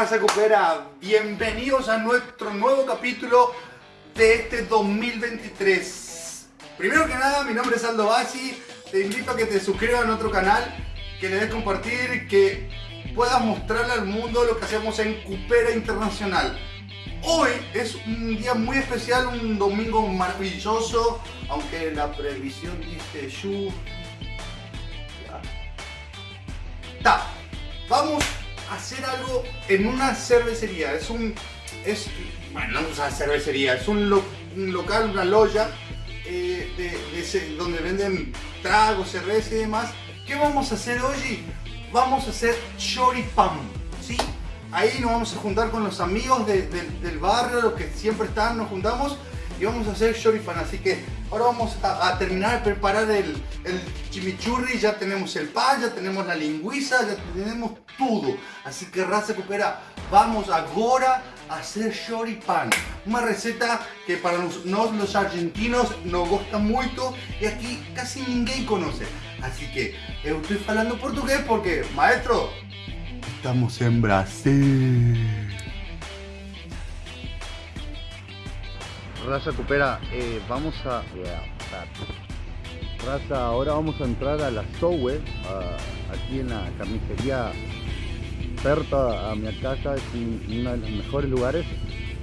Raza Cupera, bienvenidos a nuestro nuevo capítulo de este 2023. Primero que nada, mi nombre es Aldo Bassi, te invito a que te suscribas a nuestro canal, que le des compartir, que puedas mostrarle al mundo lo que hacemos en Cupera Internacional. Hoy es un día muy especial, un domingo maravilloso, aunque la previsión dice lluvia. Ta. Vamos hacer algo en una cervecería. Es un. Es, bueno, no es cervecería, es un, local, una loya eh, de, donde venden tragos, cerveza y demás. ¿Qué vamos a hacer hoy? Vamos a hacer choripán, ¿sí? Ahí nos vamos a juntar con los amigos del barrio, los que siempre están, nos juntamos y vamos a hacer choripán. Así que ahora vamos a, terminar de preparar el, chimichurri. Ya tenemos el pan, ya tenemos la lingüiza, ya tenemos todo. Así que raza cupera, vamos ahora a hacer choripán. Una receta que para nosotros los argentinos nos gusta mucho y aquí casi ninguém conoce. Así que estoy hablando portugués porque, maestro, estamos en Brasil. Raza Cupera, eh, vamos a... Raza, ahora vamos a entrar a la Sowe, aquí en la carnicería cerca a mi casa, es uno de los mejores lugares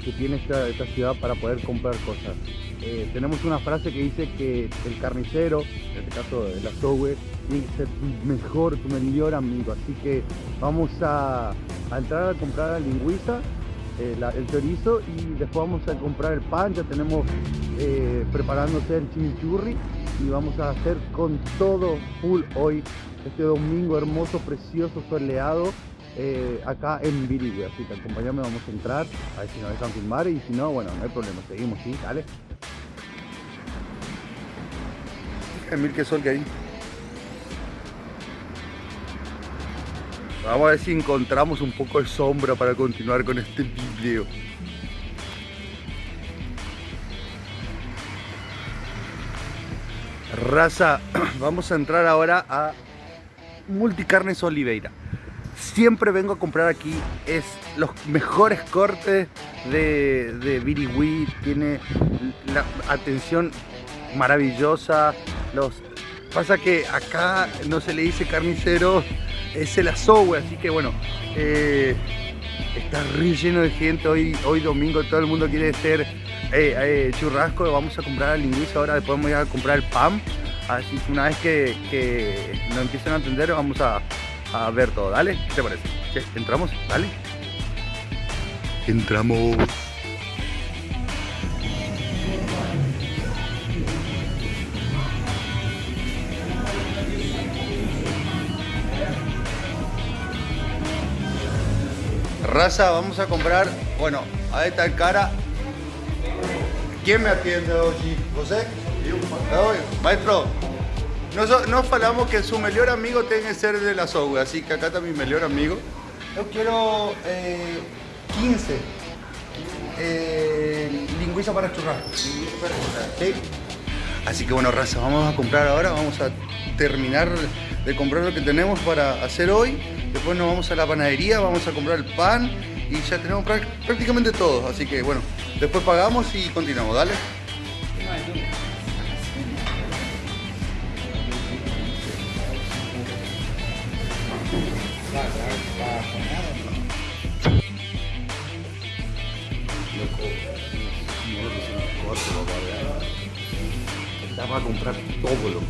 que tiene esta, ciudad para poder comprar cosas. Eh, tenemos una frase que dice que el carnicero, en este caso de la Sowe, tiene que ser tu mejor, tu mejor amigo, así que vamos a, a entrar a comprar la lingüiza eh, el chorizo y después vamos a comprar el pan, ya tenemos eh, preparándose el chimichurri y vamos a hacer con todo full hoy, este domingo hermoso, precioso, soleado, eh, acá en Virigüe, así que acompáñame, vamos a entrar, a ver si nos dejan filmar y si no, bueno, no hay problema, seguimos, sí, dale. Emil, qué sol que hay. Vamos a ver si encontramos un poco de sombra para continuar con este video. Raza, vamos a entrar ahora a Multicarnes Oliveira. Siempre vengo a comprar aquí, es los mejores cortes de, de Birigui, tiene la atención maravillosa. Los, pasa que acá no se le dice carnicero, es el asowe, así que bueno, eh, está re lleno de gente hoy, hoy domingo, todo el mundo quiere ser eh, eh, churrasco, vamos a comprar la lingüiza, ahora después vamos a comprar el pan, así que una vez que, que nos empiecen a entender vamos a, a ver todo, ¿dale? ¿Qué te parece? ¿Entramos? ¿Dale? Entramos. Vamos a comprar, bueno, a esta cara. ¿Quién me atiende hoy? ¿José? Maestro, nos, falamos que su mejor amigo tiene que ser de la soga, así que acá está mi mejor amigo. Yo quiero 15 eh, eh, lingüiza para churrasco. ¿Sí? Así que bueno, raza, vamos a comprar ahora, vamos a terminar de comprar lo que tenemos para hacer hoy Después nos vamos a la panadería, vamos a comprar el pan y ya tenemos prácticamente todo. Así que bueno, después pagamos y continuamos, dale. Estaba a comprar todo, loco.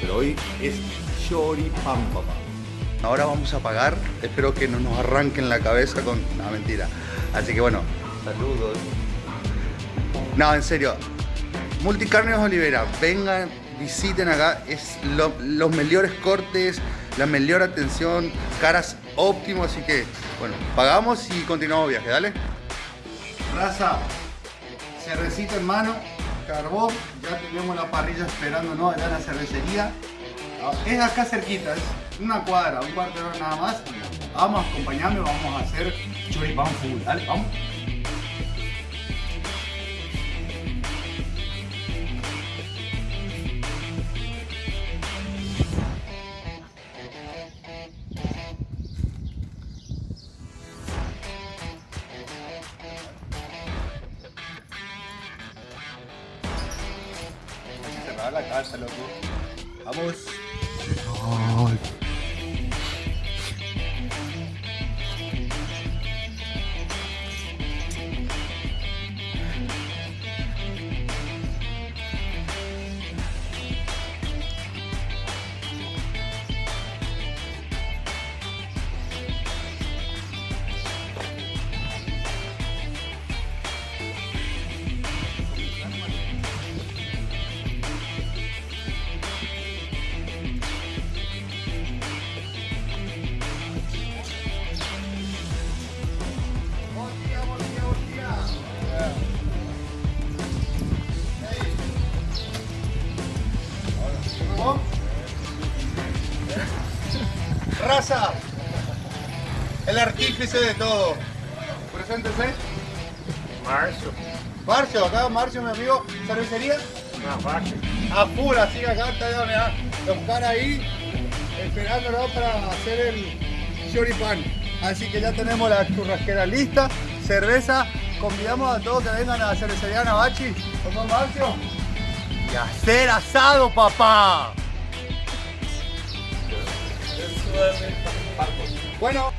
Pero hoy es choripán, papá. Ahora vamos a pagar, espero que no nos arranquen la cabeza con... No, mentira. Así que bueno, saludos. No, en serio. Multicarnes Olivera, vengan, visiten acá, es los mejores cortes, la mejor atención, caras óptimo, así que bueno, pagamos y continuamos viaje, dale. Raza, cervecita en mano, carbón, ya tenemos la parrilla esperando ¿no? allá en la cervecería. Es acá cerquita, es una cuadra, un cuarto de hora nada más. Vamos a acompañarme, vamos a hacer choripán full. Dale, vamos. la casa, loco. Vamos. Raza, el artífice de todo. Preséntese. Marcio. Marcio, acá Marcio, mi amigo. ¿Cervecería? A full, así que acá está ya, caras ahí esperándonos para hacer el choripán. Así que ya tenemos la churrasquera lista, cerveza. Convidamos a todos que vengan a la cervecería Navachi. ¿Cómo Marcio? Y a hacer asado, papá. Bueno,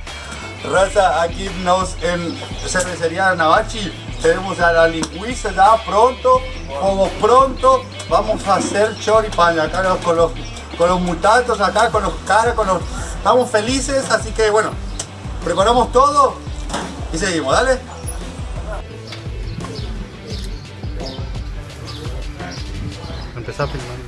raza, aquí nos en cervecería Navachi tenemos a la lingüista ya pronto, como pronto vamos a hacer choripán acá con los con los mutantos acá, con los caras, con los estamos felices, así que bueno, preparamos todo y seguimos, dale. Empezá filmando.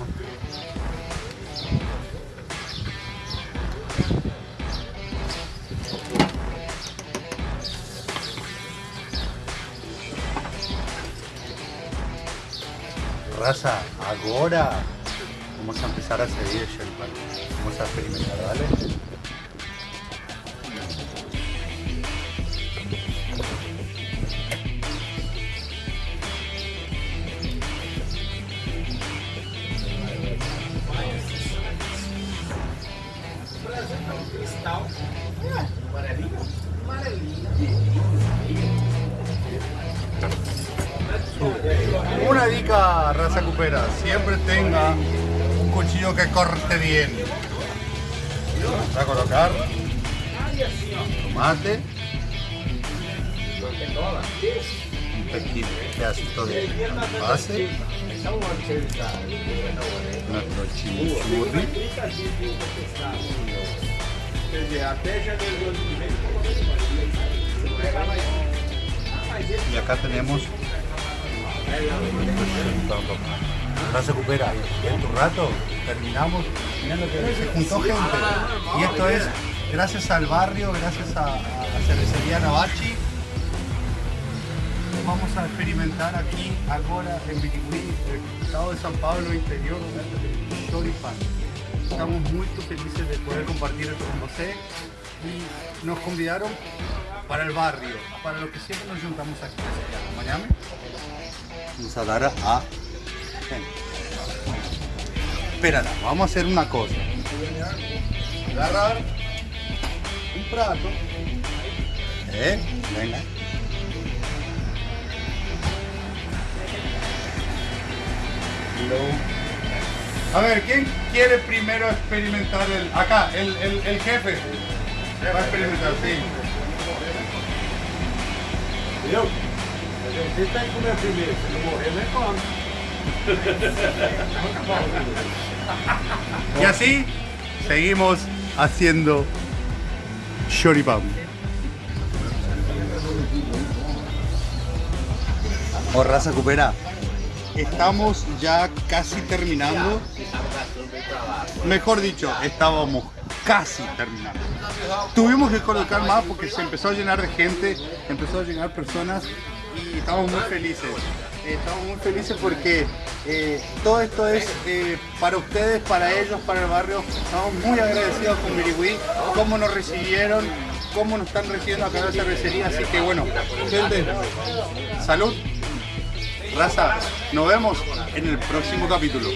Raza, ahora vamos a empezar a seguir el. Vamos a experimentar, ¿vale? Raza cupera, siempre tenga un cuchillo que corte bien. Vamos a colocar tomate, un pequeño pedacito de base, nuestro chimichurri, y acá tenemos no se recupera. En tu rato terminamos. Que se juntó gente. Y esto es gracias al barrio, gracias a, a cervecería Navachi. Vamos a experimentar aquí, ahora en Birigüí, el estado de San Pablo interior, choripán. Estamos muy felices de poder compartir esto con ustedes y nos convidaron para el barrio, para lo que siempre nos juntamos aquí. Mañana vamos a dar a espérala vamos a hacer una cosa. Agarrar un plato. Eh venga. A ver quién quiere primero experimentar el acá el, el, el jefe va a experimentar sí Y así seguimos haciendo choripán. O raza cupera. Estamos ya casi terminando. Mejor dicho, estábamos casi terminando. Tuvimos que colocar más porque se empezó a llenar de gente, empezó a llegar personas y estamos muy felices. Eh, Estamos muy felices porque eh, todo esto es eh, para ustedes, para ellos, para el barrio. Estamos muy agradecidos con Birigüí, cómo nos recibieron, cómo nos están recibiendo acá en la cervecería. Así que bueno, gente, salud. Raza, nos vemos en el próximo capítulo.